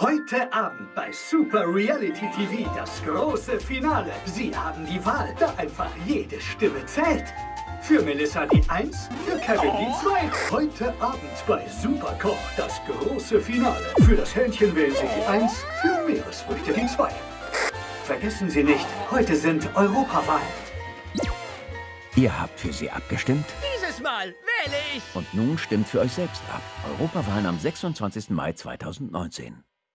Heute Abend bei Super Reality TV das große Finale. Sie haben die Wahl, da einfach jede Stimme zählt. Für Melissa die 1, für Kevin die 2. Heute Abend bei Superkoch das große Finale. Für das Hähnchen wählen Sie die 1, für Meeresfrüchte die 2. Vergessen Sie nicht, heute sind Europawahlen. Ihr habt für sie abgestimmt Dieses Mal wähle ich. und nun stimmt für euch selbst ab. Europawahlen am 26. Mai 2019.